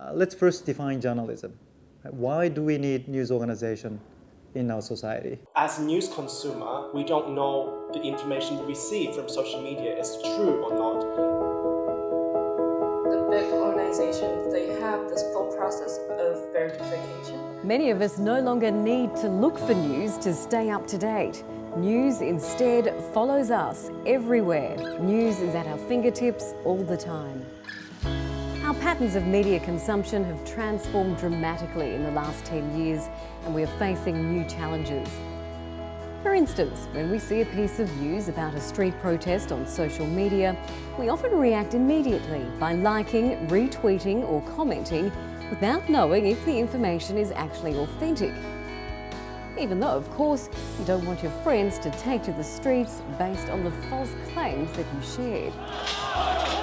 Uh, let's first define journalism. Why do we need news organization in our society? As news consumer, we don't know the information we receive from social media is true or not. The big organizations, they have this whole process of verification. Many of us no longer need to look for news to stay up to date. News instead follows us everywhere. News is at our fingertips all the time. Our patterns of media consumption have transformed dramatically in the last 10 years and we are facing new challenges. For instance, when we see a piece of news about a street protest on social media, we often react immediately by liking, retweeting or commenting without knowing if the information is actually authentic. Even though, of course, you don't want your friends to take to the streets based on the false claims that you shared.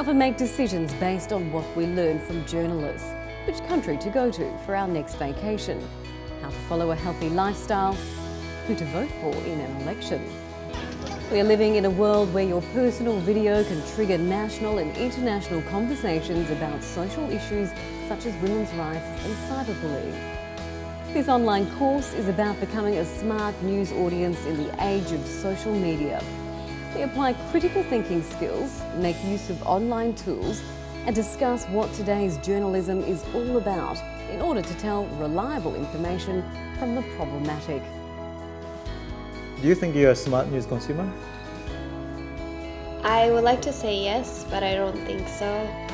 We often make decisions based on what we learn from journalists, which country to go to for our next vacation, how to follow a healthy lifestyle, who to vote for in an election. We are living in a world where your personal video can trigger national and international conversations about social issues such as women's rights and cyberbullying. This online course is about becoming a smart news audience in the age of social media we apply critical thinking skills, make use of online tools and discuss what today's journalism is all about in order to tell reliable information from the problematic. Do you think you're a smart news consumer? I would like to say yes, but I don't think so.